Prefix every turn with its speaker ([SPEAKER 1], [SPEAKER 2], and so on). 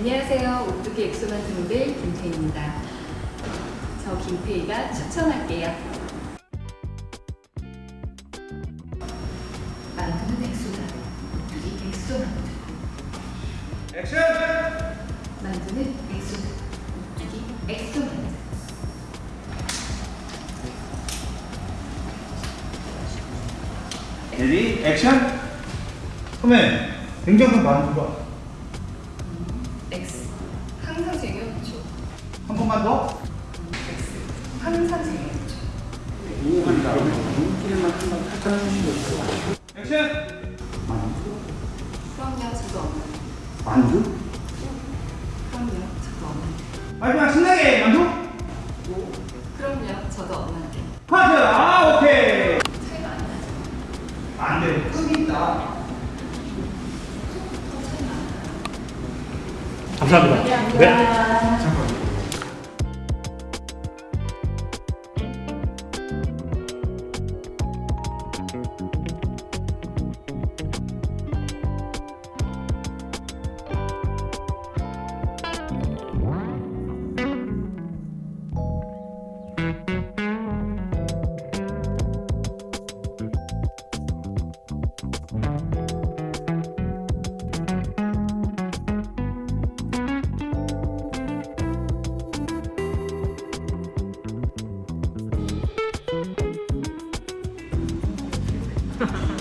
[SPEAKER 1] 안녕하세요. 오뚜기 엑소만두 모델 김태희입니다. 저 김태희가 추천할게요. 만두는 엑소다. 오뚜기 엑소만두.
[SPEAKER 2] 액션!
[SPEAKER 1] 만두는 엑소다. 오뚜기 엑소만두.
[SPEAKER 2] ready 액션! 선배 냉장고 만두가
[SPEAKER 1] 엑스. 항상 쟁여놓죠.
[SPEAKER 2] 한 번만 더
[SPEAKER 1] 엑스. 항상 쟁여놓죠.
[SPEAKER 2] 액션!
[SPEAKER 1] 그럼요, 저도 없는데.
[SPEAKER 2] 만두?
[SPEAKER 1] 그럼요, 저도 없는데.
[SPEAKER 2] 마지막 신나게 만두? 감사합니다.
[SPEAKER 3] 감사합니다. Ha
[SPEAKER 2] ha ha.